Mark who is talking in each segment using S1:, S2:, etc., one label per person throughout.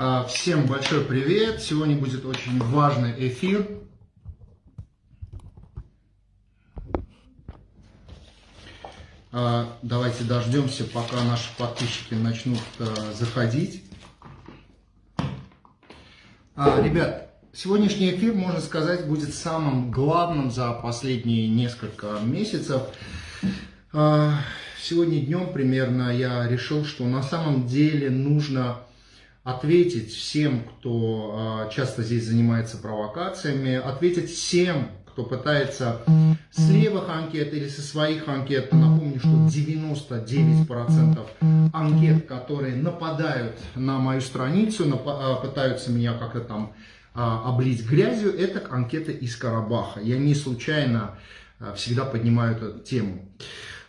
S1: А, всем большой привет! Сегодня будет очень важный эфир. А, давайте дождемся, пока наши подписчики начнут а, заходить. Ребят, сегодняшний эфир, можно сказать, будет самым главным за последние несколько месяцев. Сегодня днем примерно я решил, что на самом деле нужно ответить всем, кто а, часто здесь занимается провокациями, ответить всем, кто пытается с левых анкет или со своих анкет. Напомню, что 99% анкет, которые нападают на мою страницу, а, пытаются меня как-то там а, облить грязью, это анкеты из Карабаха. Я не случайно всегда поднимаю эту тему.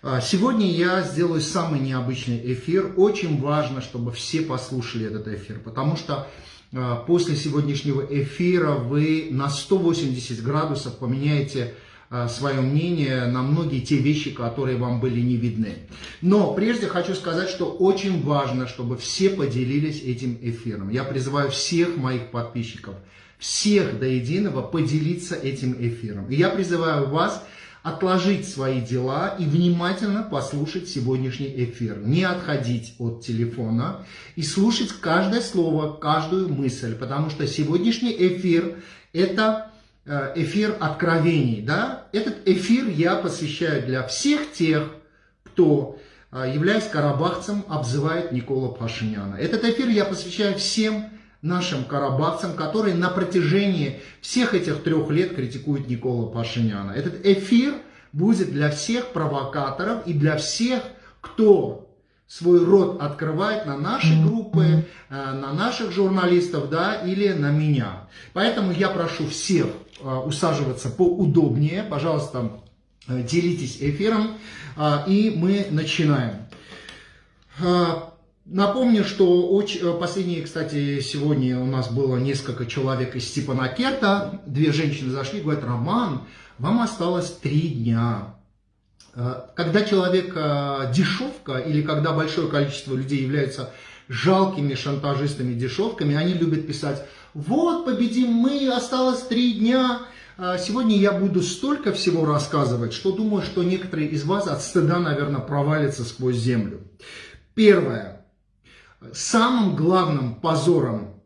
S1: А, сегодня я сделаю самый необычный эфир. Очень важно, чтобы все послушали этот эфир, потому что а, после сегодняшнего эфира вы на 180 градусов поменяете а, свое мнение на многие те вещи, которые вам были не видны. Но прежде хочу сказать, что очень важно, чтобы все поделились этим эфиром. Я призываю всех моих подписчиков, всех до единого поделиться этим эфиром. И я призываю вас отложить свои дела и внимательно послушать сегодняшний эфир. Не отходить от телефона и слушать каждое слово, каждую мысль, потому что сегодняшний эфир – это э, эфир откровений. Да? Этот эфир я посвящаю для всех тех, кто, э, являясь карабахцем, обзывает Никола Пашиняна. Этот эфир я посвящаю всем нашим карабахцам, которые на протяжении всех этих трех лет критикуют Никола Пашиняна. Этот эфир будет для всех провокаторов и для всех, кто свой рот открывает на наши группы, э, на наших журналистов, да, или на меня. Поэтому я прошу всех э, усаживаться поудобнее, пожалуйста, э, делитесь эфиром, и мы начинаем. Напомню, что э, последние, кстати, сегодня у нас было несколько человек из Степанакерта. Две женщины зашли, говорят, Роман, вам осталось три дня. Э, когда человек э, дешевка или когда большое количество людей являются жалкими шантажистами, дешевками, они любят писать, вот, победим мы, осталось три дня. Сегодня я буду столько всего рассказывать, что думаю, что некоторые из вас от стыда, наверное, провалятся сквозь землю. Первое самым главным позором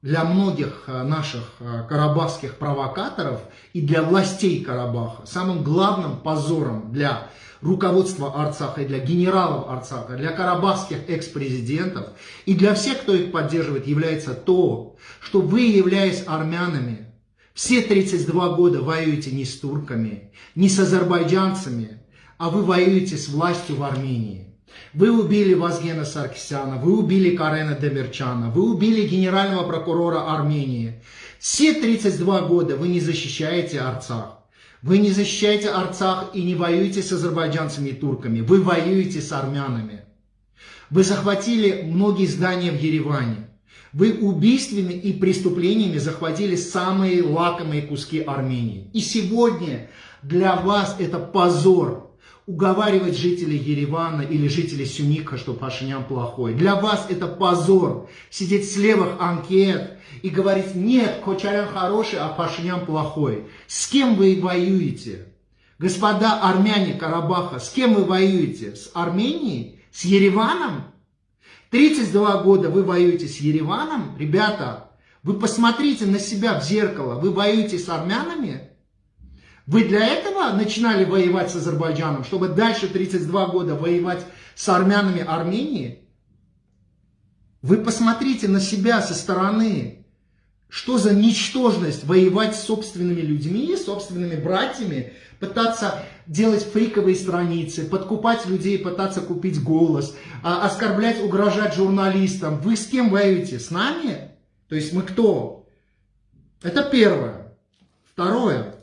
S1: для многих э, наших э, карабахских провокаторов и для властей Карабаха, самым главным позором для руководства Арцаха и для генералов Арцаха, для карабахских экс-президентов и для всех, кто их поддерживает, является то, что вы, являясь армянами, все 32 года воюете не с турками, не с азербайджанцами, а вы воюете с властью в Армении. Вы убили Вазгена Саркисяна, вы убили Карена Демирчана, вы убили генерального прокурора Армении. Все 32 года вы не защищаете Арцах. Вы не защищаете Арцах и не воюете с азербайджанцами и турками. Вы воюете с армянами. Вы захватили многие здания в Ереване. Вы убийствами и преступлениями захватили самые лакомые куски Армении. И сегодня для вас это позор, уговаривать жителей Еревана или жителей Сюника, что Пашинян плохой. Для вас это позор сидеть с левых анкет и говорить, нет, Кочарян хороший, а Пашинян плохой. С кем вы воюете? Господа армяне Карабаха, с кем вы воюете? С Арменией? С Ереваном? 32 года вы воюете с Ереваном? Ребята, вы посмотрите на себя в зеркало. Вы воюете с армянами? Вы для этого начинали воевать с Азербайджаном, чтобы дальше 32 года воевать с армянами Армении? Вы посмотрите на себя со стороны. Что за ничтожность воевать с собственными людьми, собственными братьями, пытаться делать фейковые страницы, подкупать людей, пытаться купить голос, а, оскорблять, угрожать журналистам. Вы с кем воюете? С нами? То есть мы кто? Это первое. Второе.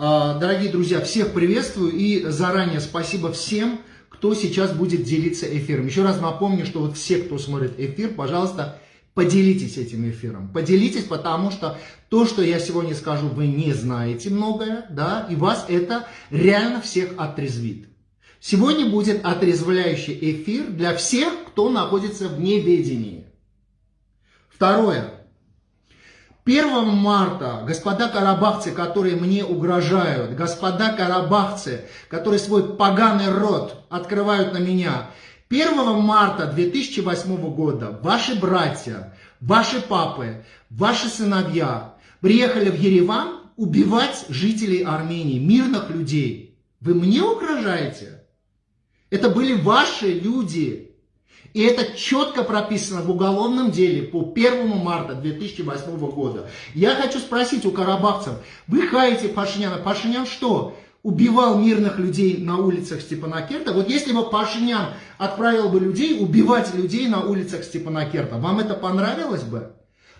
S1: А, дорогие друзья, всех приветствую и заранее спасибо всем, кто сейчас будет делиться эфиром. Еще раз напомню, что вот все, кто смотрит эфир, пожалуйста, поделитесь этим эфиром. Поделитесь, потому что то, что я сегодня скажу, вы не знаете многое, да, и вас это реально всех отрезвит. Сегодня будет отрезвляющий эфир для всех, кто находится в неведении. Второе. 1 марта, господа карабахцы, которые мне угрожают, господа карабахцы, которые свой поганый рот открывают на меня, 1 марта 2008 года ваши братья, ваши папы, ваши сыновья приехали в Ереван убивать жителей Армении, мирных людей. Вы мне угрожаете? Это были ваши люди, и это четко прописано в уголовном деле по 1 марта 2008 года. Я хочу спросить у карабахцев, вы хаете Пашиняна? Пашинян что? убивал мирных людей на улицах Степанакерта. Вот если бы Пашинян отправил бы людей убивать людей на улицах Степанакерта, вам это понравилось бы?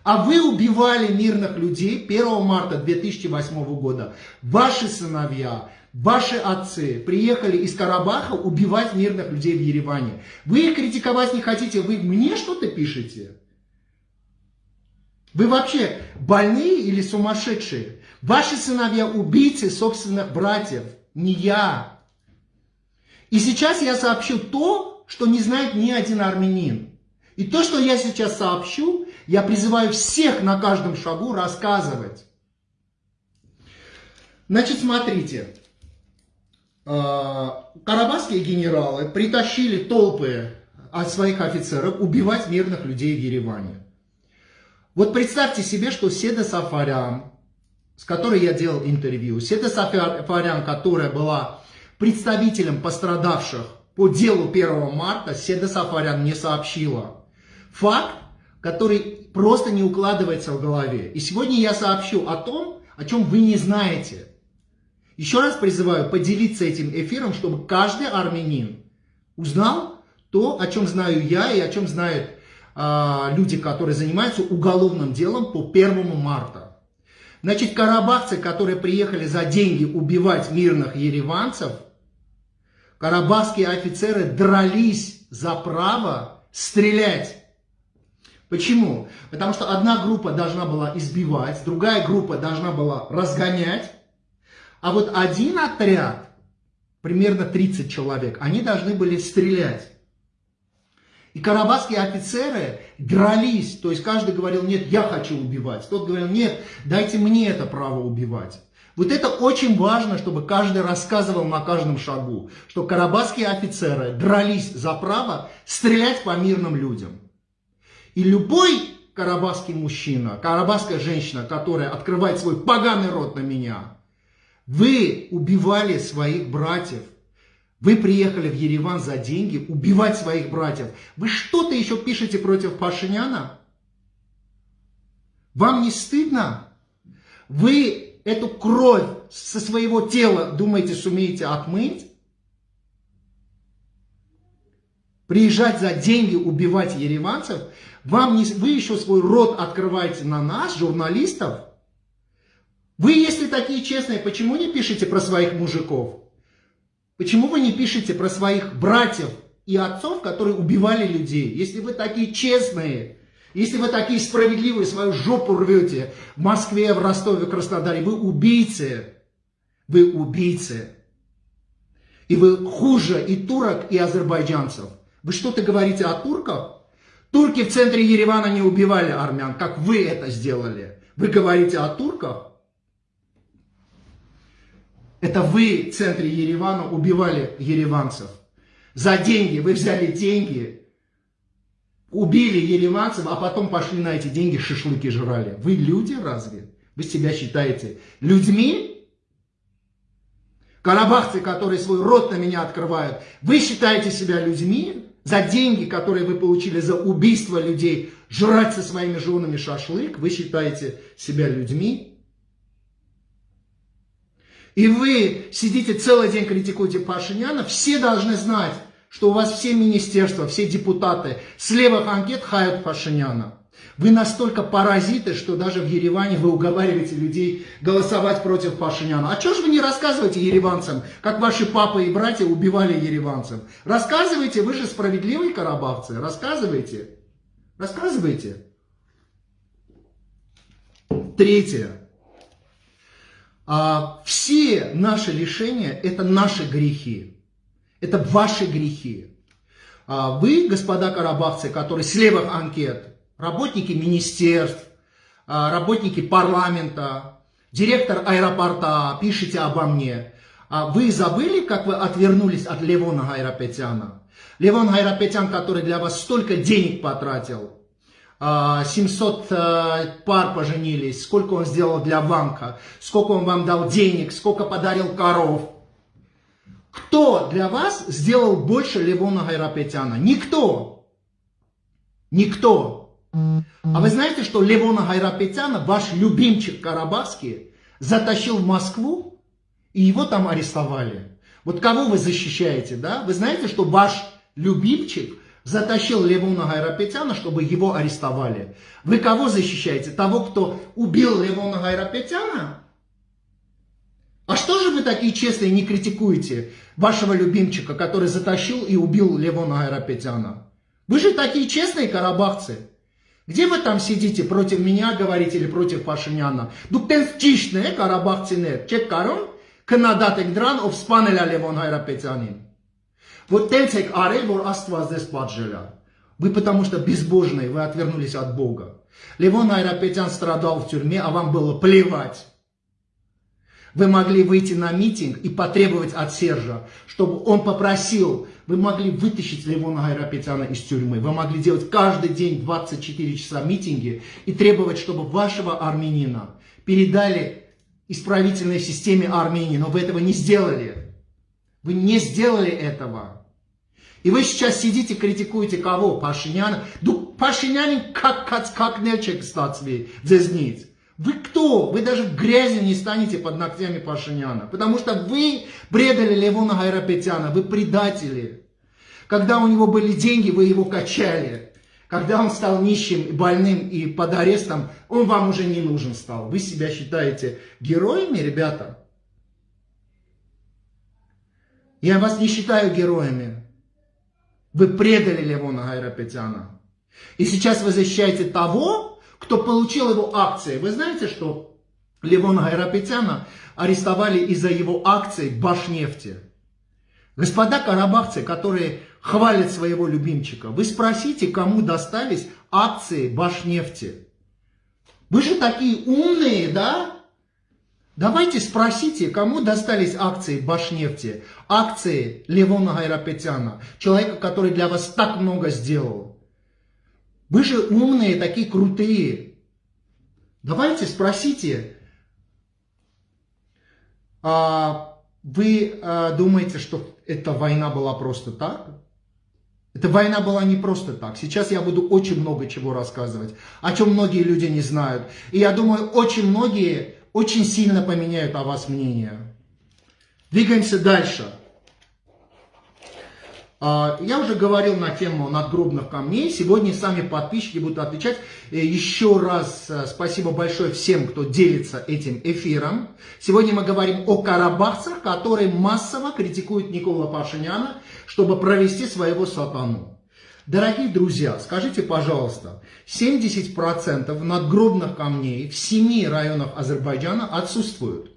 S1: А вы убивали мирных людей 1 марта 2008 года. Ваши сыновья, Ваши отцы приехали из Карабаха убивать мирных людей в Ереване. Вы их критиковать не хотите, вы мне что-то пишете? Вы вообще больные или сумасшедшие? Ваши сыновья убийцы собственных братьев, не я. И сейчас я сообщу то, что не знает ни один армянин. И то, что я сейчас сообщу, я призываю всех на каждом шагу рассказывать. Значит, смотрите. А, карабахские генералы притащили толпы от своих офицеров убивать мирных людей в Ереване. Вот представьте себе, что Седа Сафарян, с которой я делал интервью, Седа Сафарян, которая была представителем пострадавших по делу 1 марта, Седа Сафарян не сообщила. Факт, который просто не укладывается в голове. И сегодня я сообщу о том, о чем вы не знаете. Еще раз призываю поделиться этим эфиром, чтобы каждый армянин узнал то, о чем знаю я и о чем знают э, люди, которые занимаются уголовным делом по 1 марта. Значит, карабахцы, которые приехали за деньги убивать мирных ереванцев, карабахские офицеры дрались за право стрелять. Почему? Потому что одна группа должна была избивать, другая группа должна была разгонять, а вот один отряд, примерно 30 человек, они должны были стрелять. И карабахские офицеры дрались, то есть каждый говорил, нет, я хочу убивать. Тот говорил, нет, дайте мне это право убивать. Вот это очень важно, чтобы каждый рассказывал на каждом шагу, что карабахские офицеры дрались за право стрелять по мирным людям. И любой карабахский мужчина, карабахская женщина, которая открывает свой поганый рот на меня – вы убивали своих братьев. Вы приехали в Ереван за деньги убивать своих братьев. Вы что-то еще пишете против Пашиняна? Вам не стыдно? Вы эту кровь со своего тела, думаете, сумеете отмыть? Приезжать за деньги, убивать ереванцев? Вам не, вы еще свой рот открываете на нас, журналистов? Вы, если такие честные, почему не пишете про своих мужиков? Почему вы не пишете про своих братьев и отцов, которые убивали людей? Если вы такие честные, если вы такие справедливые, свою жопу рвете в Москве, в Ростове, в Краснодаре, вы убийцы. Вы убийцы. И вы хуже и турок, и азербайджанцев. Вы что-то говорите о турках? Турки в центре Еревана не убивали армян, как вы это сделали. Вы говорите о турках? Это вы в центре Еревана убивали ереванцев. За деньги, вы взяли деньги, убили ереванцев, а потом пошли на эти деньги шашлыки жрали. Вы люди разве? Вы себя считаете людьми? Карабахцы, которые свой рот на меня открывают, вы считаете себя людьми? За деньги, которые вы получили за убийство людей, жрать со своими женами шашлык, вы считаете себя людьми? И вы сидите целый день критикуете Пашиняна, все должны знать, что у вас все министерства, все депутаты с левых анкет хают Пашиняна. Вы настолько паразиты, что даже в Ереване вы уговариваете людей голосовать против Пашиняна. А что же вы не рассказываете ереванцам, как ваши папы и братья убивали ереванцев? Рассказывайте, вы же справедливые карабахцы, рассказывайте. Рассказывайте. Третье. А, все наши лишения – это наши грехи. Это ваши грехи. А вы, господа карабахцы, которые с левых анкет работники министерств, а, работники парламента, директор аэропорта, пишите обо мне. А вы забыли, как вы отвернулись от Левона Гайрапетяна? Левон Гайрапетян, который для вас столько денег потратил, 700 а, пар поженились, сколько он сделал для банка, сколько он вам дал денег, сколько подарил коров. Кто для вас сделал больше Левона Гайрапетяна? Никто. Никто. А вы знаете, что Левона Гайрапетяна, ваш любимчик карабахский, затащил в Москву, и его там арестовали. Вот кого вы защищаете, да? Вы знаете, что ваш любимчик затащил Левуна Гайрапетяна, чтобы его арестовали. Вы кого защищаете? Того, кто убил Левона Гайрапетяна? А что же вы такие честные не критикуете вашего любимчика, который затащил и убил Левона Гайрапетяна? Вы же такие честные карабахцы. Где вы там сидите, против меня говорите или против Пашиняна? Дуктенстичные карабахцы нет. Чек карон, канадатек дран, обспанеля Левон Гайрапетянин. Вот տենց եք արել, որ Աստված ձեզ պատժել է։ Вы потому что безбожные, вы отвернулись от Бога. Левон Айрапетян страдал в тюрьме, а вам было плевать. Вы могли выйти на митинг и потребовать от Сержа, чтобы он попросил, вы могли вытащить Левона Гайрапетяна из тюрьмы, вы могли делать каждый день 24 часа митинги и требовать, чтобы вашего армянина передали исправительной системе Армении, но вы этого не сделали. Вы не сделали этого. И вы сейчас сидите, критикуете кого? Пашиняна? Ну, Пашинянин как, как, как нельчик статсви, дзезнить. Вы кто? Вы даже грязью не станете под ногтями Пашиняна. Потому что вы предали Левона Гайрапетяна, вы предатели. Когда у него были деньги, вы его качали. Когда он стал нищим, и больным и под арестом, он вам уже не нужен стал. Вы себя считаете героями, ребята? Я вас не считаю героями. Вы предали Левона Гайрапетяна. И сейчас вы защищаете того, кто получил его акции. Вы знаете, что Левона Гайрапетяна арестовали из-за его акций Башнефти. Господа карабахцы, которые хвалит своего любимчика. Вы спросите, кому достались акции Башнефти. Вы же такие умные, да? Давайте спросите, кому достались акции Башнефти, акции Левона Гайрапетяна, человека, который для вас так много сделал. Вы же умные, такие крутые. Давайте спросите, а вы а, думаете, что эта война была просто так? Эта война была не просто так. Сейчас я буду очень много чего рассказывать, о чем многие люди не знают. И я думаю, очень многие очень сильно поменяют о вас мнение. Двигаемся дальше. А, я уже говорил на тему надгробных камней. Сегодня сами подписчики будут отвечать. Э, еще раз э, спасибо большое всем, кто делится этим эфиром. Сегодня мы говорим о карабахцах, которые массово критикуют Никола Пашиняна, чтобы провести своего сатану. Дорогие друзья, скажите, пожалуйста, 70% надгробных камней в семи районах Азербайджана отсутствуют.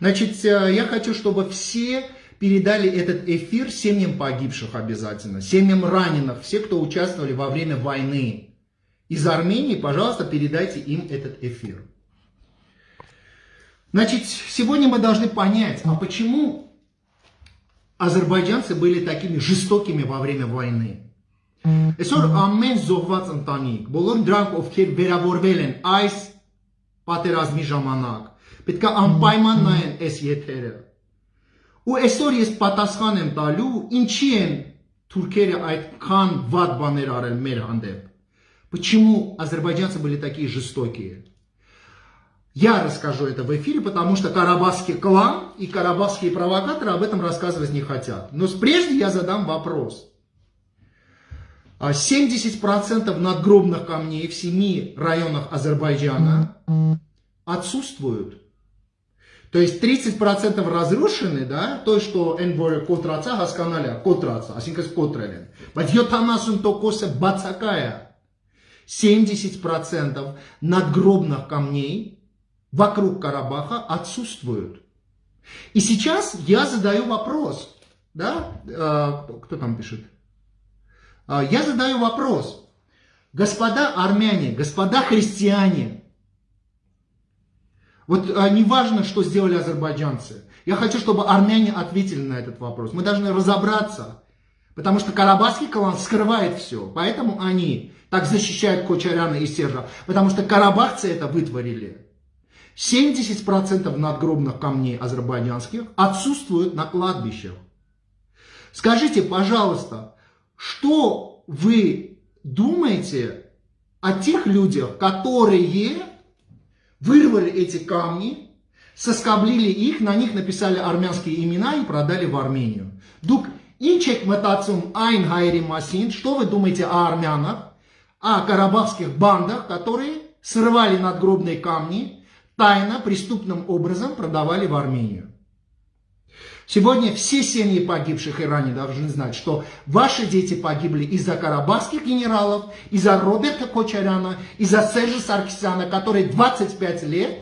S1: Значит, э, я хочу, чтобы все передали этот эфир семьям погибших обязательно, семьям раненых, все, кто участвовали во время войны. Из Армении, пожалуйста, передайте им этот эфир. Значит, сегодня мы должны понять, а почему азербайджанцы были такими жестокими во время войны. Այսօր ամեն զոհված ընտանիք, բոլոր դրանք ովքեր վերավորվել են այս պատերազմի ժամանակ, պետք է անպայման նայեն այս եթերը Ու այսօր ես պատասխան եմ տալու, ինչի են թուրքերը այդքան վատ բաներ արել մեր հանդեպ։ Почему азербайджанцы были такие жестокие? Я расскажу это в эфире, потому что карабахский клан и карабахские провокаторы об этом рассказывать не хотят. Но прежде я задам вопрос. А 70% надгробных камней в семи районах Азербайджана отсутствуют. То есть 30% разрушены, да, то, что энборе котраца хасканаля, котраца, асинкас котрелен. Бадьет анасун токоса бацакая. 70% надгробных камней вокруг Карабаха отсутствуют. И сейчас я задаю вопрос, да, э, кто там пишет? Э, я задаю вопрос, Господа армяне, господа христиане, вот а, не важно, что сделали азербайджанцы. Я хочу, чтобы армяне ответили на этот вопрос. Мы должны разобраться, потому что Карабахский клан скрывает все. Поэтому они так защищают Кочаряна и Сержа, потому что карабахцы это вытворили. 70% надгробных камней азербайджанских отсутствуют на кладбищах. Скажите, пожалуйста, что вы думаете о тех людях, которые вырвали эти камни, соскоблили их, на них написали армянские имена и продали в Армению. Дук Инчек Матацум Айн Хайри Масин, что вы думаете о армянах, о карабахских бандах, которые срывали надгробные камни, тайно, преступным образом продавали в Армению? Сегодня все семьи погибших Иране должны знать, что ваши дети погибли из-за карабахских генералов, из-за Роберта Кочаряна, из-за Сержа Саркисяна, которые 25 лет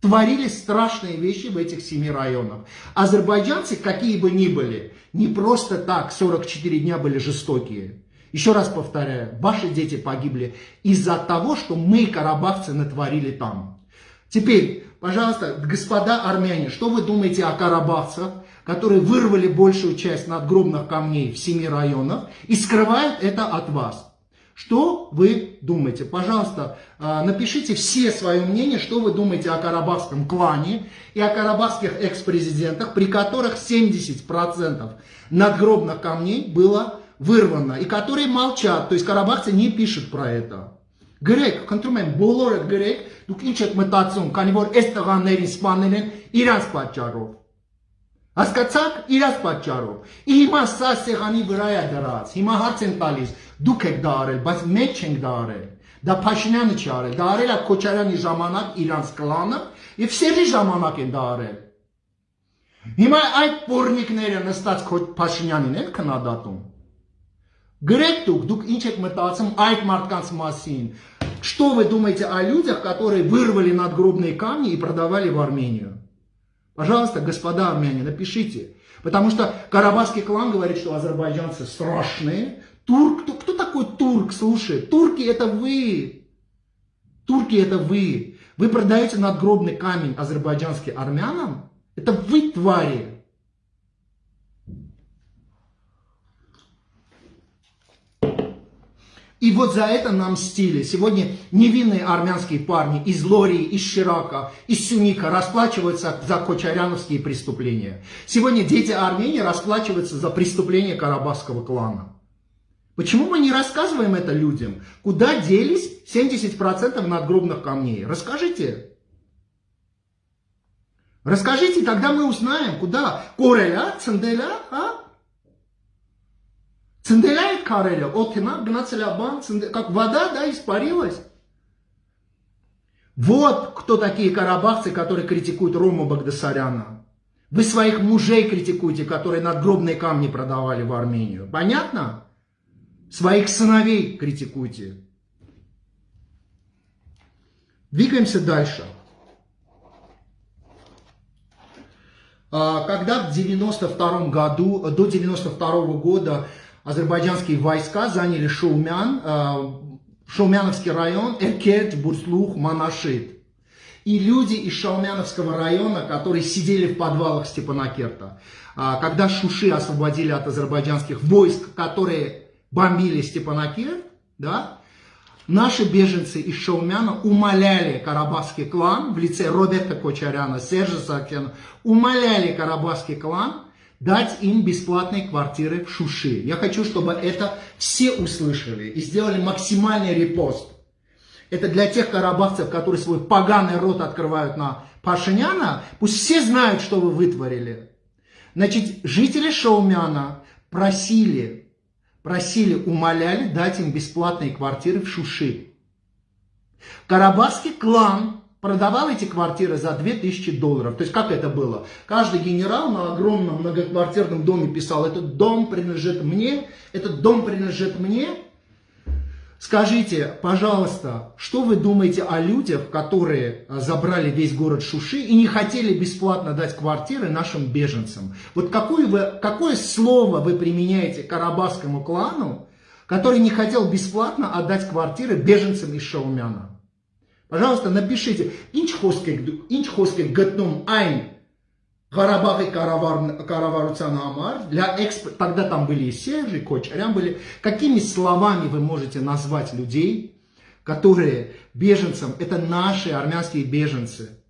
S1: творили страшные вещи в этих семи районах. Азербайджанцы, какие бы ни были, не просто так 44 дня были жестокие. Еще раз повторяю, ваши дети погибли из-за того, что мы, карабахцы, натворили там. Теперь, пожалуйста, господа армяне, что вы думаете о карабахцах? которые вырвали большую часть надгробных камней в семи районах и скрывают это от вас. Что вы думаете? Пожалуйста, а, напишите все свое мнение, что вы думаете о карабахском клане и о карабахских экс-президентах, при которых 70% надгробных камней было вырвано, и которые молчат, то есть карабахцы не пишут про это. Грек, контрумен, болорет грек, дукинчет метацион, канивор эстаганерин спанелен, иранс пачаров. Հասկացաք իրաց պատճառով։ Ի հիմա սա սեղանի վրա է դրած։ Հիմա հարց են տալիս, դուք եք դա արել, բայց մենք չենք դա արել։ Դա Փաշինյանը չի արել, դա արել է Քոչարյանի ժամանակ իրանց կլանը եւ Սերժի ժամանակ են դա արել։ Հիմա այդ պորնիկները նստած Փաշինյանին են քննադատում։ Գրեք դուք, դուք ինչ եք մտածում այդ մարդկանց մասին։ Что вы думаете о людях, которые вырвали надгробные камни и продавали в Армению? Пожалуйста, господа армяне, напишите. Потому что Карабахский клан говорит, что азербайджанцы страшные. Турк, кто, кто такой турк, слушай? Турки это вы. Турки это вы. Вы продаете надгробный камень азербайджанским армянам? Это вы твари. И вот за это нам мстили. Сегодня невинные армянские парни из Лории, из Ширака, из Сюника расплачиваются за кочаряновские преступления. Сегодня дети Армении расплачиваются за преступления карабахского клана. Почему мы не рассказываем это людям? Куда делись 70% надгробных камней? Расскажите. Расскажите, тогда мы узнаем, куда. Кореля, Ценделя, а? Цинделяет кареля, окна, гнацеля бан, как вода, да, испарилась. Вот кто такие карабахцы, которые критикуют Рому Багдасаряна. Вы своих мужей критикуете, которые надгробные камни продавали в Армению. Понятно? Своих сыновей критикуйте. Двигаемся дальше. А, когда в 92 году, до 92 года азербайджанские войска заняли Шоумян, э, Шаумяновский район, Эркет, Бурслух, Манашит. И люди из Шаумяновского района, которые сидели в подвалах Степанакерта, а, когда Шуши освободили от азербайджанских войск, которые бомбили Степанакерт, да, наши беженцы из Шаумяна умоляли карабахский клан в лице Роберта Кочаряна, Сержа Сакена, умоляли карабахский клан дать им бесплатные квартиры в Шуши. Я хочу, чтобы это все услышали и сделали максимальный репост. Это для тех карабахцев, которые свой поганый рот открывают на Пашиняна. Пусть все знают, что вы вытворили. Значит, жители Шаумяна просили, просили, умоляли дать им бесплатные квартиры в Шуши. Карабахский клан продавал эти квартиры за 2000 долларов. То есть как это было? Каждый генерал на огромном многоквартирном доме писал, этот дом принадлежит мне, этот дом принадлежит мне. Скажите, пожалуйста, что вы думаете о людях, которые а, забрали весь город Шуши и не хотели бесплатно дать квартиры нашим беженцам? Вот какое, вы, какое слово вы применяете карабахскому клану, который не хотел бесплатно отдать квартиры беженцам из Шаумяна. Пожалуйста, напишите. Инчхоскай готном айн Карабах и Караварцанамар, для эксп... тогда там были и Сержи, и Кочарян были. Какими словами вы можете назвать людей, которые беженцам, это наши армянские беженцы –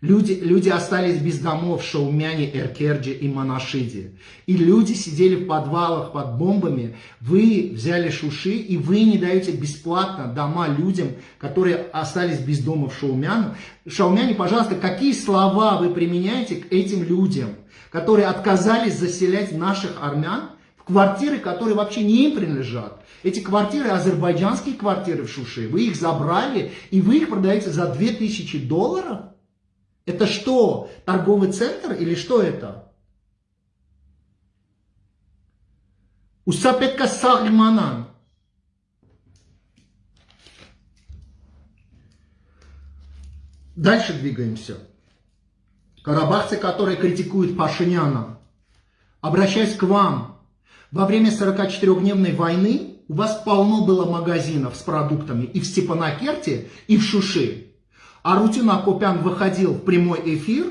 S1: Люди, люди остались без домов в Шаумяне, Эркерджи и Монашиде. И люди сидели в подвалах под бомбами. Вы взяли шуши, и вы не даете бесплатно дома людям, которые остались без дома в Шаумяне. Шаумяне, пожалуйста, какие слова вы применяете к этим людям, которые отказались заселять наших армян в квартиры, которые вообще не им принадлежат. Эти квартиры, азербайджанские квартиры в Шуши, вы их забрали, и вы их продаете за 2000 долларов? Это что, торговый центр или что это? Усапетка Сагманан. Дальше двигаемся. Карабахцы, которые критикуют Пашиняна, обращаясь к вам, во время 44-дневной войны у вас полно было магазинов с продуктами и в Степанакерте, и в Шуши. А Рутин Акопян выходил в прямой эфир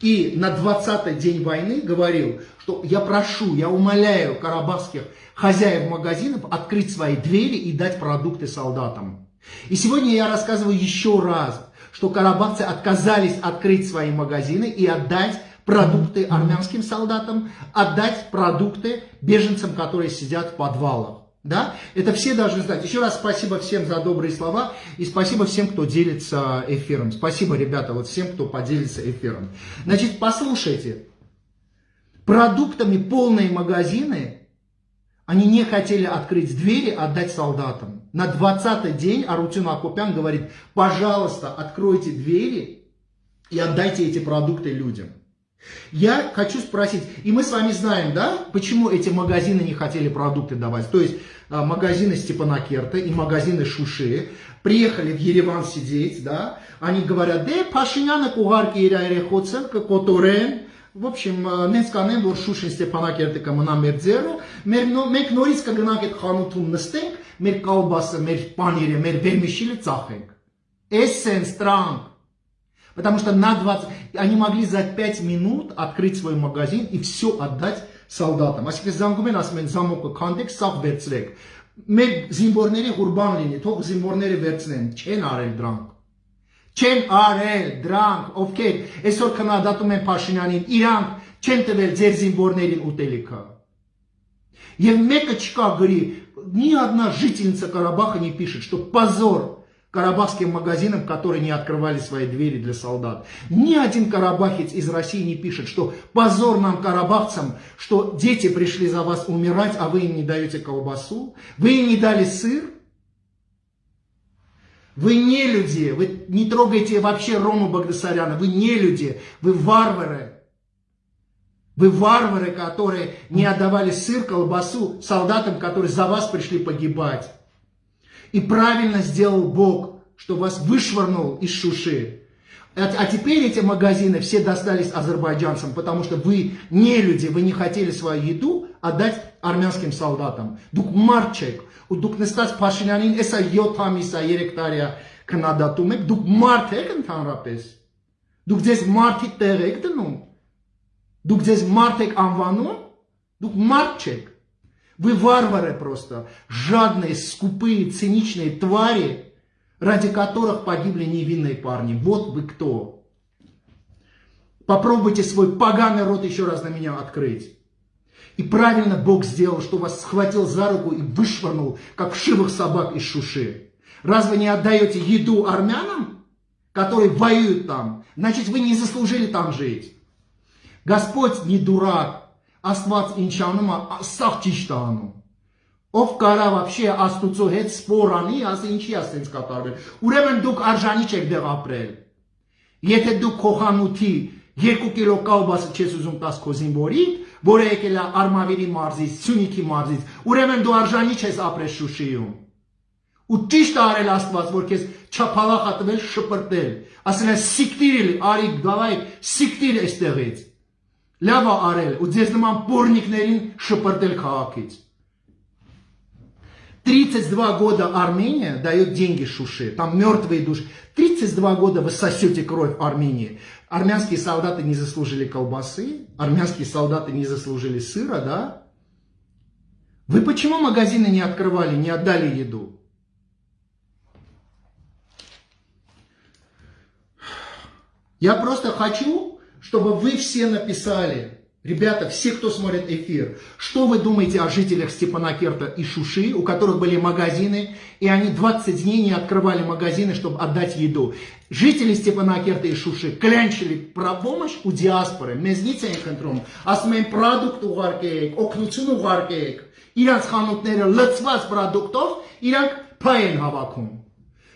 S1: и на 20-й день войны говорил, что я прошу, я умоляю карабахских хозяев магазинов открыть свои двери и дать продукты солдатам. И сегодня я рассказываю еще раз, что карабахцы отказались открыть свои магазины и отдать продукты армянским солдатам, отдать продукты беженцам, которые сидят в подвалах. Да? Это все должны знать. Еще раз спасибо всем за добрые слова и спасибо всем, кто делится эфиром. Спасибо, ребята, вот всем, кто поделится эфиром. Значит, послушайте. Продуктами полные магазины, они не хотели открыть двери, отдать солдатам. На 20-й день Арутюн Акупян говорит, пожалуйста, откройте двери и отдайте эти продукты людям. Я хочу спросить, и мы с вами знаем, да, почему эти магазины не хотели продукты давать. То есть а, а, магазины Степанакерта и магазины Шуши, приехали в Ереван сидеть, да, они говорят, «Э, да, Пашиняна кугарки ирайре хоцелка которен, в общем, մենք կանեն, որ շուշին Ստեփանակերտը кому մեր ձերը, մեր нориска նորից կգնանք այդ խանութում նստենք, մեր կալբասը, մեր պանիրը, մեր վերմիշիլը ծախենք։ Էսենս Потому что на 20... Они могли за 5 минут открыть свой магазин и все отдать солдатам։ Այսինքն զանգում են ասում են զամոկը քանդեք, սաղ վերցրեք։ Մեր զինվորների ղուրբան լինի, թող զինվորները վերցնեն, չեն արել դրանք։ Չեն արել դրանք, ովքեր այսօր քննադատում են Փաշինյանին, իրանք չեն տվել ձեր զինվորներին ուտելիքը։ Եվ մեկը չկա գրի, ни одна жительница Карабаха не пишет, что позор карабахским магазинам, которые не открывали свои двери для солдат. Ни один карабахец из России не пишет, что позор нам, карабахцам, что дети пришли за вас умирать, а вы им не даете колбасу, вы им не дали сыр. Вы не люди, вы не трогаете вообще Рому Багдасаряна, вы не люди, вы варвары. Вы варвары, которые не отдавали сыр, колбасу солдатам, которые за вас пришли погибать. И правильно сделал Бог, что вас вышвырнул из Шуши. А, а теперь эти магазины все достались азербайджанцам, потому что вы не люди, вы не хотели свою еду отдать армянским солдатам. Դուք մարդ չեք, ու դուք նստած Փաշինյանին էսա 7 ամիսա 3 տարիա քննադատում եք, դուք մարդ եք ընդհանրապես։ Դուք ձեզ մարդի տեղ եք դնում։ Դուք ձեզ մարդ եք անվանում, դուք մարդ չեք։ вы варвары просто, жадные, скупые, циничные твари, ради которых погибли невинные парни. Вот вы кто. Попробуйте свой поганый рот еще раз на меня открыть. И правильно Бог сделал, что вас схватил за руку и вышвырнул, как вшивых собак из шуши. Разве не отдаете еду армянам, которые воюют там? Значит, вы не заслужили там жить. Господь не дурак. Աստված ինչ անում է, սաղ ճիշտ է անում։ Ով կարա вообще Աստուծո հետ սպոր անի, ասի ինչի է ասենց կատարվել։ Ուրեմն դուք արժանի չեք դեղ ապրել։ Եթե դուք քոխանութի 2 կիլո կալբասը չես ուզում տաս քո զինվորի, որը եկել է Արմավիրի մարզից, Սյունիքի մարզից, ուրեմն դու արժանի չես ապրել Շուշիում։ Ու ճիշտ արել Աստված, որ քեզ չափալախ ատվել շպրտել։ Ասել է սիկտիրիլ, արի գավայ, սիկտիր այստեղից։ Լավ արել ու ձեզ նման բորնիկներին շպրտել քաղաքից։ 32 года Армения дает деньги Шуши, там мертвые души. 32 года вы сосете кровь Армении. Армянские солдаты не заслужили колбасы, армянские солдаты не заслужили сыра, да? Вы почему магазины не открывали, не отдали еду? Я просто хочу, чтобы вы все написали, ребята, все, кто смотрит эфир, что вы думаете о жителях Степанакерта и Шуши, у которых были магазины, и они 20 дней не открывали магазины, чтобы отдать еду. Жители Степанакерта и Шуши клянчили про помощь у диаспоры, мезницей контром, а с моим продукту варкеек, окнуцину варкеек, иранс ханутнера лыцвас продуктов, иранк паен хавакум.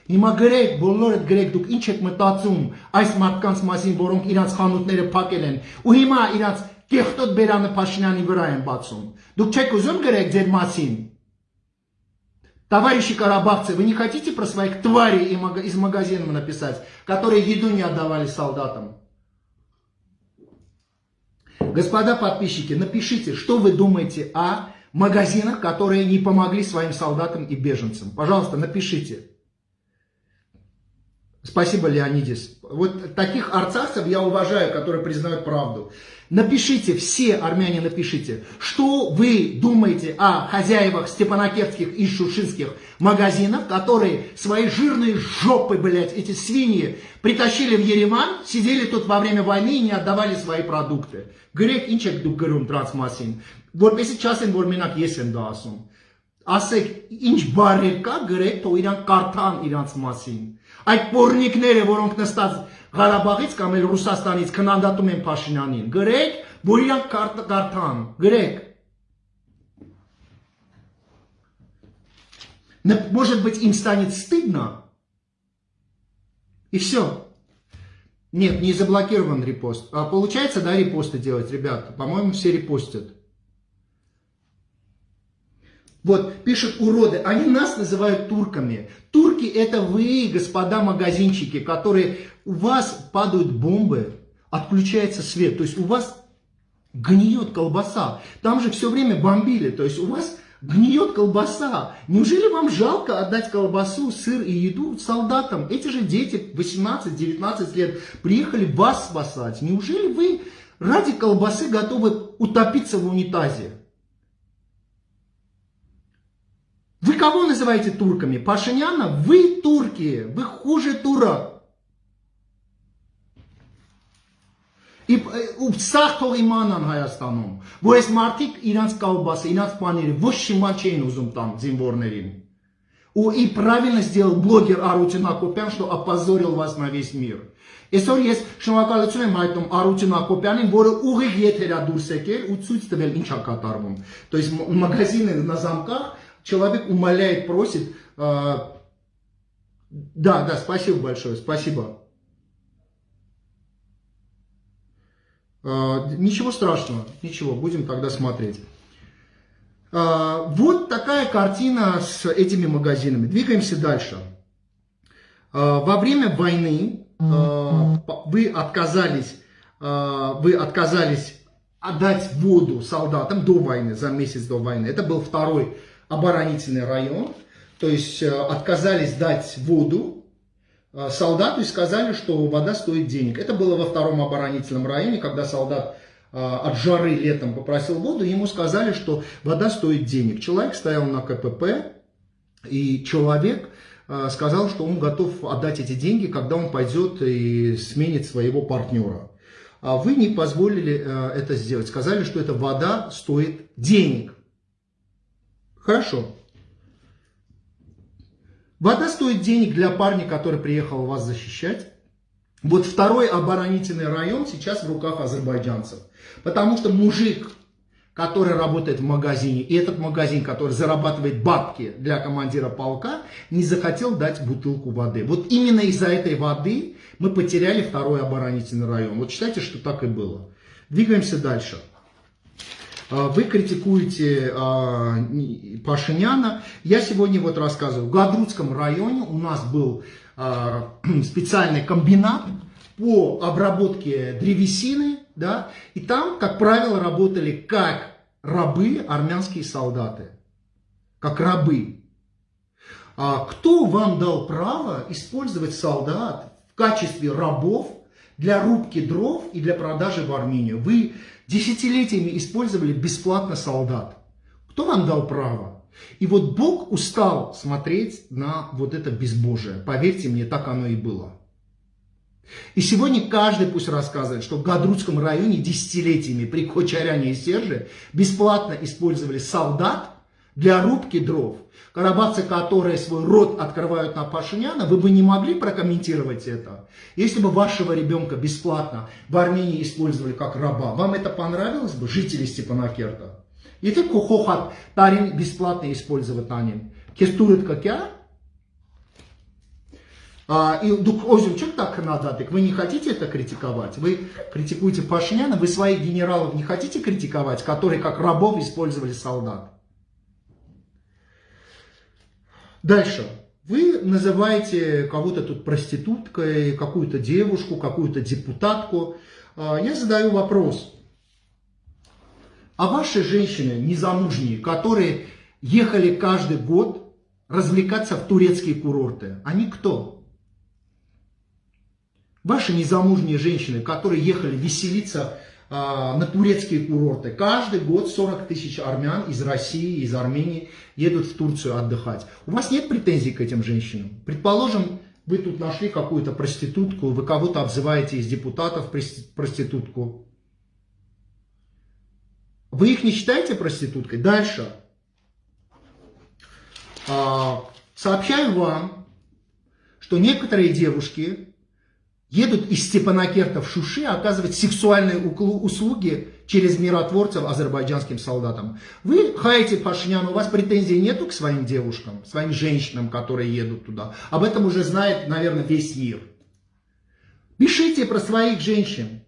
S1: Հիմա գրեք, բոլորդ գրեք, դուք ինչ եք մտածում այս մարդկանց մասին, որոնք իրանց խանութները փակել են, ու հիմա իրանց կեղտոտ բերանը Փաշինյանի վրա են բացում։ Դուք չեք ուզում գրեք ձեր մասին։ Товарищи карабахцы, вы не хотите про своих тварей из магазина написать, которые еду не отдавали солдатам? Господа подписчики, напишите, что вы думаете о магазинах, которые не помогли своим солдатам и беженцам. Пожалуйста, напишите. Спасибо, Леонидис. Вот таких арцахцев я уважаю, которые признают правду. Напишите, все армяне напишите, что вы думаете о хозяевах степанакертских и шушинских магазинов, которые свои жирные жопы, блядь, эти свиньи, притащили в Ереван, сидели тут во время войны и не отдавали свои продукты. Գրեք ինչ եք դուք գրում դրանց մասին, որպեսի չասեն, որ մենակ ես եմ դա ասում։ Ասեք, ինչ բարեր կա, գրեք, թող իրանք կարդան իրանց մասին։ Այդ պորնիկները, որոնք նստած Ղարաբաղից կամ էլ Ռուսաստանից քննադատում են Փաշինյանին, գրեք, որ իրանք կարդան, գրեք։ Может быть, им станет стыдно, и все. Нет, не заблокирован репост. А получается, да, репосты делать, ребята? По-моему, все репостят. Вот, пишут уроды, они нас называют турками. Турки это вы, господа магазинчики, которые, у вас падают бомбы, отключается свет, то есть у вас гниет колбаса. Там же все время бомбили, то есть у вас гниет колбаса. Неужели вам жалко отдать колбасу, сыр и еду солдатам? Эти же дети 18-19 лет приехали вас спасать. Неужели вы ради колбасы готовы утопиться в унитазе? Вы кого называете турками? Пашиняна? Вы турки, вы хуже турок. Սաղ թող իմանան Հայաստանում, որ այս մարդիկ իրանց կալբասը, իրանց պաները ոչ շիման չէին ուզում տան զինվորներին։ У и правильно сделал блогер Арутин Акопян, что опозорил вас на весь мир։ Այսօր ես շնորհակալություն եմ հայտնում Արութին Ակոպյանին, որը ուղիղ եթերա դուրս եկել ու ցույց տվել ինչ է կատարվում։ То есть магазины на замках человек умоляет, просит. Да, да, спасибо большое, спасибо. Ничего страшного, ничего, будем тогда смотреть. Вот такая картина с этими магазинами. Двигаемся дальше. Во время войны вы отказались, вы отказались отдать воду солдатам до войны, за месяц до войны. Это был второй оборонительный район, то есть э, отказались дать воду э, солдату и сказали, что вода стоит денег. Это было во втором оборонительном районе, когда солдат э, от жары летом попросил воду, ему сказали, что вода стоит денег. Человек стоял на КПП, и человек сказал, что он готов отдать эти деньги, когда он пойдет и сменит своего партнера. А вы не позволили это сделать. Сказали, что эта вода стоит денег. Хорошо. Вода стоит денег для парня, который приехал вас защищать. Вот второй оборонительный район сейчас в руках азербайджанцев. Потому что мужик, который работает в магазине, и этот магазин, который зарабатывает бабки для командира полка, не захотел дать бутылку воды. Вот именно из-за этой воды мы потеряли второй оборонительный район. Вот считайте, что так и было. Двигаемся дальше. А, вы критикуете а, Пашиняна. Я сегодня вот рассказываю. В Гадрутском районе у нас был а, специальный комбинат по обработке древесины, да, и там, как правило, работали как рабы армянские солдаты, как рабы. А кто вам дал право использовать солдат в качестве рабов для рубки дров и для продажи в Армению? Вы десятилетиями использовали бесплатно солдат. Кто вам дал право? И вот Бог устал смотреть на вот это безбожие. Поверьте мне, так оно и было. И сегодня каждый пусть рассказывает, что в Гадрутском районе десятилетиями при Кочаряне и Серже бесплатно использовали солдат для рубки дров. Карабахцы, которые свой рот открывают на Пашиняна, вы бы не могли прокомментировать это? Если бы вашего ребенка бесплатно в Армении использовали как раба, вам это понравилось бы, жители Степанакерта? И ты кухохат тарин бесплатно использовать нем. Кестурит как я? А, и дух озим, что так надо? Так вы не хотите это критиковать? Вы критикуете Пашиняна, вы своих генералов не хотите критиковать, которые как рабов использовали солдат? Дальше. Вы называете кого-то тут проституткой, какую-то девушку, какую-то депутатку. А, я задаю вопрос. А ваши женщины незамужние, которые ехали каждый год развлекаться в турецкие курорты, они кто? Ваши незамужние женщины, которые ехали веселиться на турецкие курорты. Каждый год 40 тысяч армян из России, из Армении едут в Турцию отдыхать. У вас нет претензий к этим женщинам? Предположим, вы тут нашли какую-то проститутку, вы кого-то обзываете из депутатов проститутку. Вы их не считаете проституткой? Дальше. А, сообщаю вам, что некоторые девушки едут из Степанакерта в Шуши оказывать сексуальные услуги через миротворцев азербайджанским солдатам. Вы хаете Пашинян, у вас претензий нету к своим девушкам, своим женщинам, которые едут туда. Об этом уже знает, наверное, весь мир. Пишите про своих женщин,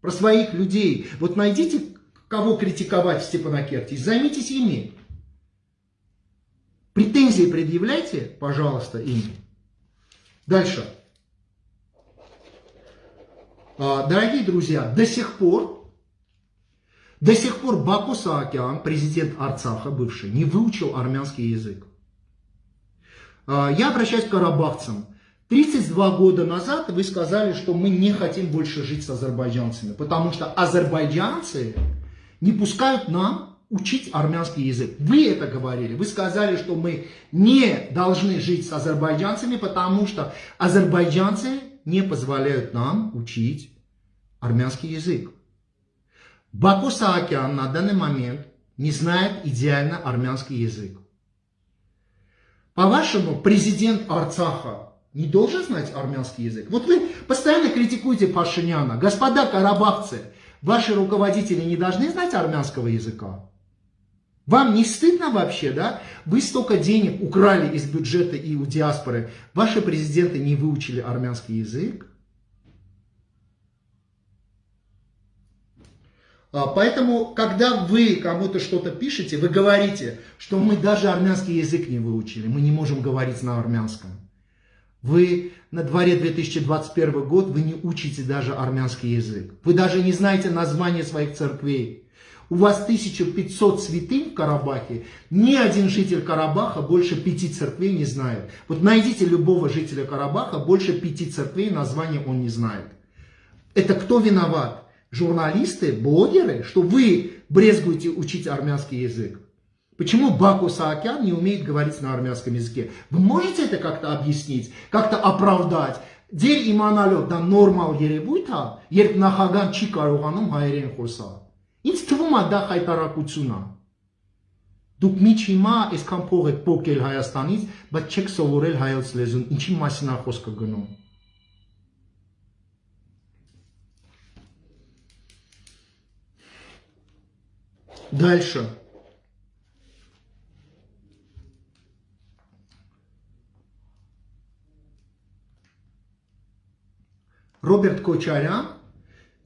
S1: про своих людей. Вот найдите, кого критиковать в Степанакерте, займитесь ими. Претензии предъявляйте, пожалуйста, им. Дальше. А, дорогие друзья, до сих пор, до сих пор Баку Саакян, президент Арцаха бывший, не выучил армянский язык. А, я обращаюсь к карабахцам. 32 года назад вы сказали, что мы не хотим больше жить с азербайджанцами, потому что азербайджанцы не пускают нам учить армянский язык. Вы это говорили. Вы сказали, что мы не должны жить с азербайджанцами, потому что азербайджанцы не позволяют нам учить армянский язык. Баку Саакян на данный момент не знает идеально армянский язык. По-вашему, президент Арцаха не должен знать армянский язык? Вот вы постоянно критикуете Пашиняна. Господа карабахцы, ваши руководители не должны знать армянского языка? Вам не стыдно вообще, да? Вы столько денег украли из бюджета и у диаспоры. Ваши президенты не выучили армянский язык. А, поэтому, когда вы кому-то что-то пишете, вы говорите, что мы даже армянский язык не выучили, мы не можем говорить на армянском. Вы на дворе 2021 год, вы не учите даже армянский язык. Вы даже не знаете название своих церквей У вас 1500 святынь в Карабахе, ни один житель Карабаха больше пяти церквей не знает. Вот найдите любого жителя Карабаха, больше пяти церквей название он не знает. Это кто виноват? Журналисты, блогеры, что вы брезгуете учить армянский язык? Почему Баку Саакян не умеет говорить на армянском языке? Вы можете это как-то объяснить, как-то оправдать? Ձեր իմանալով դա նորմալ երևույթ է, երբ նախագահան չի կարողանում հայերեն խոսալ։ Ինձ թվում է դա խայտարակություն է։ Դուք միջ հիմա այսքան փող եք փոկել Հայաստանից, բայց չեք սովորել հայոց լեզուն։ Ինչի մասին է խոսքը գնում։ Дальше. Роберт Кочарян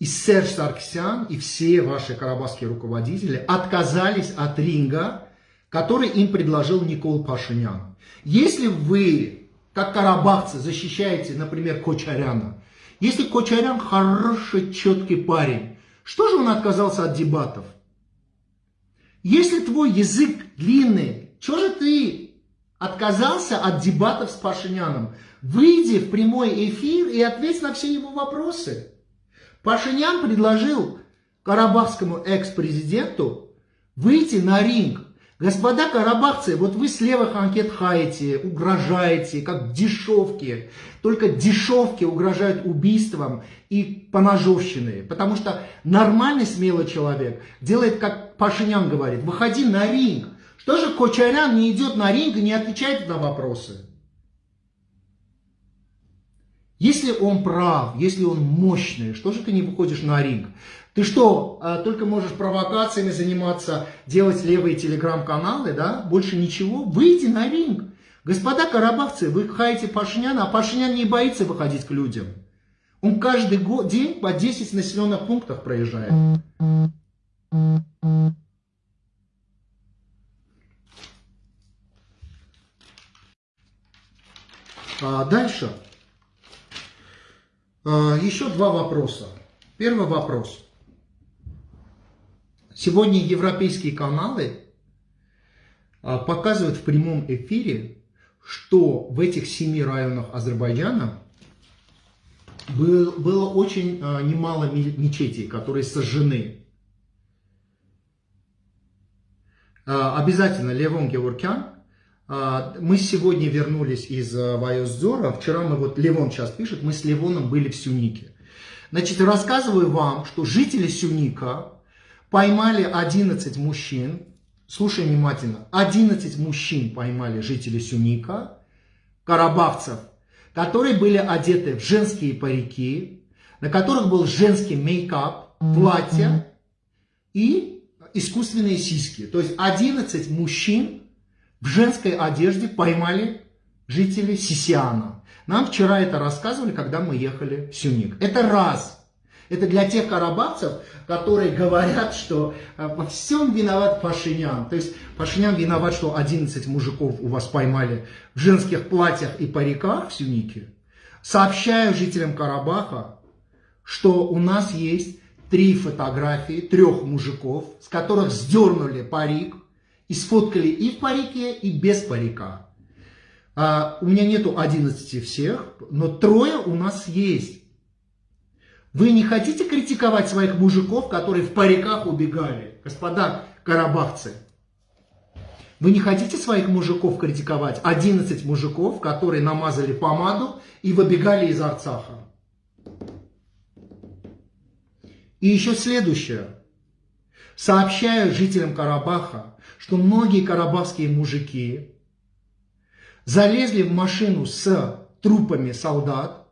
S1: и Серж Сарксян, и все ваши карабахские руководители отказались от ринга, который им предложил Никол Пашинян. Если вы, как карабахцы, защищаете, например, Кочаряна, если Кочарян хороший, четкий парень, что же он отказался от дебатов? Если твой язык длинный, что же ты отказался от дебатов с Пашиняном. Выйди в прямой эфир и ответь на все его вопросы. Пашинян предложил карабахскому экс-президенту выйти на ринг. Господа карабахцы, вот вы с левых анкет хаете, угрожаете, как дешевки. Только дешевки угрожают убийством и поножовщиной. Потому что нормальный смелый человек делает, как Пашинян говорит, выходи на ринг. Что же Кочарян не идет на ринг и не отвечает на вопросы? Если он прав, если он мощный, что же ты не выходишь на ринг? Ты что, а, только можешь провокациями заниматься, делать левые телеграм-каналы, да? Больше ничего? Выйди на ринг. Господа карабахцы, вы хаете Пашиняна, а Пашинян не боится выходить к людям. Он каждый год, день по 10 населенных пунктах проезжает. А дальше. А, еще два вопроса. Первый вопрос. Сегодня европейские каналы а, показывают в прямом эфире, что в этих семи районах Азербайджана было очень а, немало мечетей, которые сожжены. Обязательно Левон Геворкян мы сегодня вернулись из э, Вайоздора. Вчера мы, вот Левон сейчас пишет, мы с Левоном были в Сюнике. Значит, рассказываю вам, что жители Сюника поймали 11 мужчин. Слушай внимательно. 11 мужчин поймали жители Сюника, карабахцев, которые были одеты в женские парики, на которых был женский мейкап, платье и искусственные сиськи. То есть 11 мужчин в женской одежде поймали жители Сисиана. Нам вчера это рассказывали, когда мы ехали в Сюник. Это раз. Это для тех карабахцев, которые говорят, что э, во всем виноват Пашинян. То есть Пашинян виноват, что 11 мужиков у вас поймали в женских платьях и париках в Сюнике. Сообщаю жителям Карабаха, что у нас есть три фотографии трех мужиков, с которых сдернули парик, и сфоткали и в парике, и без парика. А, у меня нету 11 всех, но трое у нас есть. Вы не хотите критиковать своих мужиков, которые в париках убегали? Господа карабахцы. Вы не хотите своих мужиков критиковать? 11 мужиков, которые намазали помаду и выбегали из Арцаха. И еще следующее. Сообщаю жителям Карабаха, что многие карабахские мужики залезли в машину с трупами солдат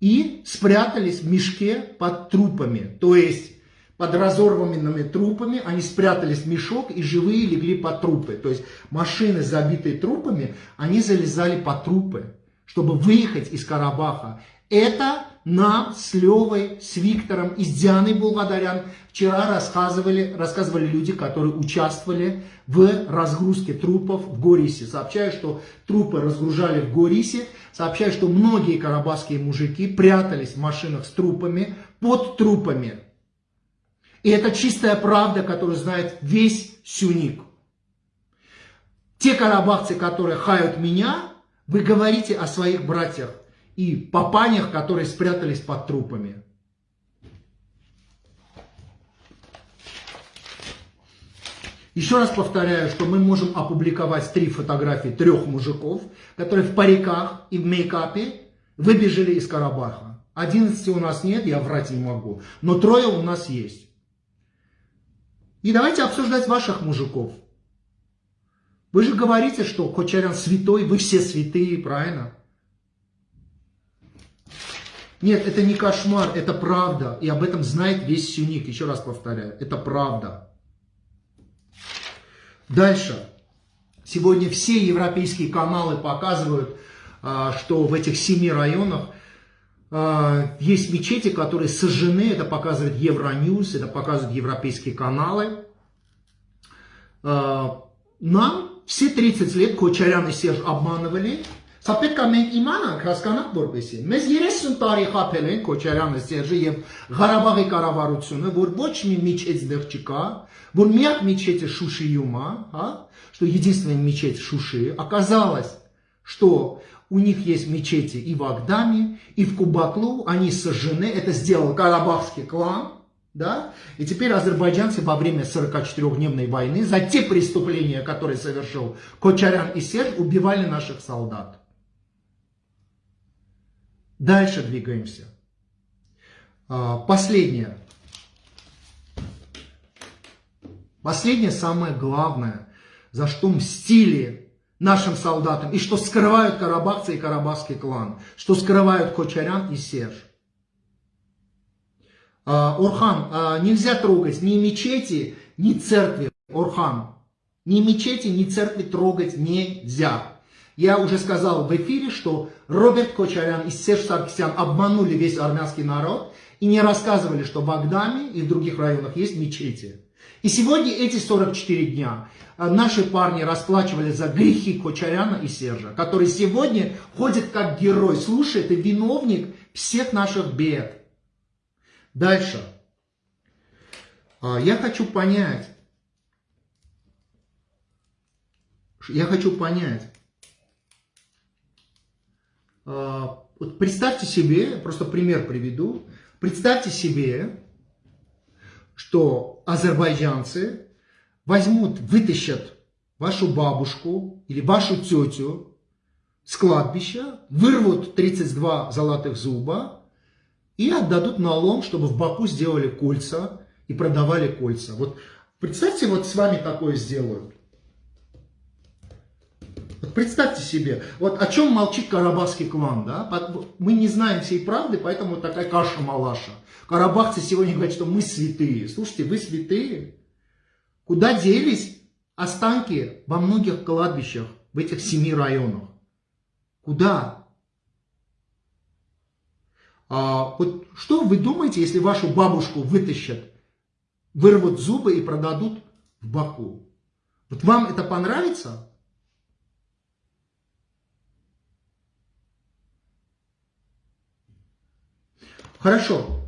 S1: и спрятались в мешке под трупами. То есть под разорванными трупами они спрятались в мешок и живые легли под трупы. То есть машины, забитые трупами, они залезали под трупы, чтобы выехать из Карабаха. Это нам с Левой, с Виктором и с Дианой Булгадарян вчера рассказывали, рассказывали люди, которые участвовали в разгрузке трупов в Горисе. Сообщаю, что трупы разгружали в Горисе. Сообщаю, что многие карабахские мужики прятались в машинах с трупами, под трупами. И это чистая правда, которую знает весь Сюник. Те карабахцы, которые хают меня, вы говорите о своих братьях и папанях, которые спрятались под трупами. Еще раз повторяю, что мы можем опубликовать три фотографии трех мужиков, которые в париках и в мейкапе выбежали из Карабаха. 11 у нас нет, я врать не могу, но трое у нас есть. И давайте обсуждать ваших мужиков. Вы же говорите, что Кочарян святой, вы все святые, правильно? Нет, это не кошмар, это правда. И об этом знает весь Сюник. Еще раз повторяю, это правда. Дальше. Сегодня все европейские каналы показывают, а, что в этих семи районах а, есть мечети, которые сожжены. Это показывает Евроньюз, это показывают европейские каналы. А, нам все 30 лет Кочарян и Серж обманывали. Սա պետք է մենք իմանանք, հասկանանք որպեսի։ Մեզ 30 տարի խափել են Քոչարյանը, Սերժը եւ Ղարաբաղի կառավարությունը, որ ոչ մի միջեց դեռ չկա, որ միակ միջեցը Շուշիում է, հա, что единственная мечеть в Шуши. Оказалось, что у них есть мечети и в Агдаме, и в Кубаклу. Они сожжены. Это сделал Карабахский клан. Да? И теперь азербайджанцы во время 44-дневной войны за те преступления, которые совершил Кочарян и Серж, убивали наших солдат. Дальше двигаемся. А, последнее. Последнее, самое главное, за что мстили нашим солдатам, и что скрывают карабахцы и карабахский клан, что скрывают Кочарян и Серж. А, Орхан, а, нельзя трогать ни мечети, ни церкви, Орхан. Ни мечети, ни церкви трогать нельзя. Я уже сказал в эфире, что Роберт Кочарян и Серж Саркисян обманули весь армянский народ и не рассказывали, что в Агдаме и в других районах есть мечети. И сегодня эти 44 дня э, наши парни расплачивали за грехи Кочаряна и Сержа, который сегодня ходит как герой. Слушай, ты виновник всех наших бед. Дальше. А, я хочу понять, я хочу понять, вот представьте себе, просто пример приведу, представьте себе, что азербайджанцы возьмут, вытащат вашу бабушку или вашу тетю с кладбища, вырвут 32 золотых зуба и отдадут налом, чтобы в Баку сделали кольца и продавали кольца. Вот представьте, вот с вами такое сделают. Представьте себе, вот о чем молчит карабахский клан, да? Мы не знаем всей правды, поэтому такая каша-малаша. Карабахцы сегодня говорят, что мы святые. Слушайте, вы святые? Куда делись останки во многих кладбищах в этих семи районах? Куда? А, вот что вы думаете, если вашу бабушку вытащат, вырвут зубы и продадут в Баку? Вот вам это понравится? Хорошо.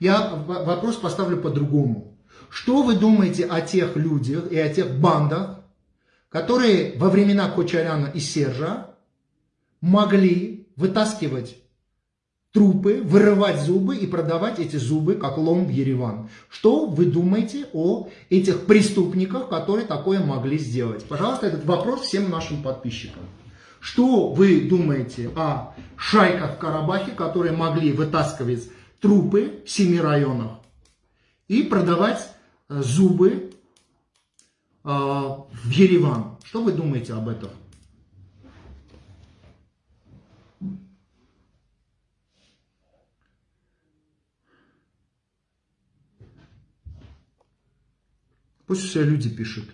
S1: Я вопрос поставлю по-другому. Что вы думаете о тех людях и о тех бандах, которые во времена Кочаряна и Сержа могли вытаскивать трупы, вырывать зубы и продавать эти зубы как лом в Ереван. Что вы думаете о этих преступниках, которые такое могли сделать? Пожалуйста, этот вопрос всем нашим подписчикам. Что вы думаете о шайках в Карабахе, которые могли вытаскивать трупы в семи районах и продавать э, зубы э, в Ереван? Что вы думаете об этом? Пусть все люди пишут.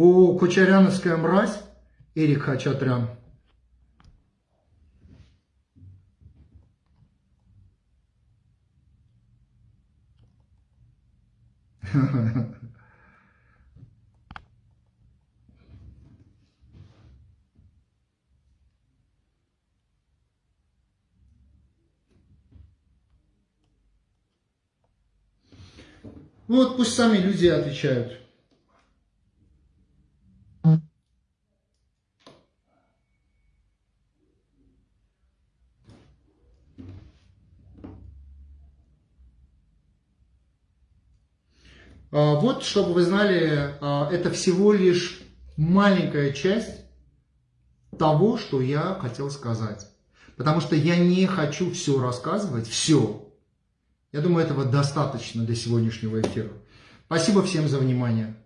S1: О, Кучеряновская мразь, Эрик Хачатрян. Вот пусть сами люди отвечают. Вот, чтобы вы знали, а, это всего лишь маленькая часть того, что я хотел сказать. Потому что я не хочу все рассказывать, все. Я думаю, этого достаточно для сегодняшнего эфира. Спасибо всем за внимание.